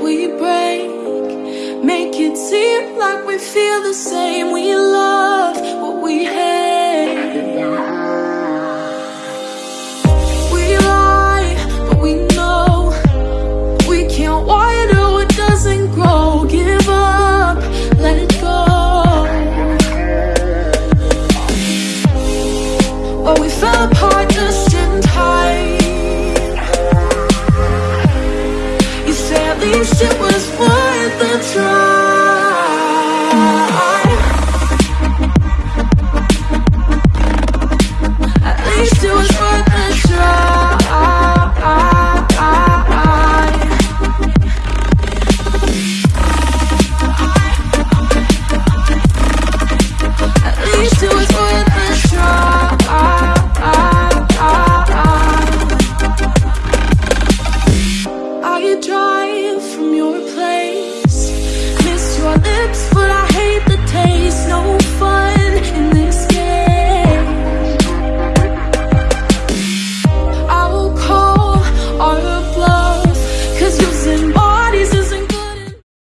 we break, make it seem like we feel. It was worth the try.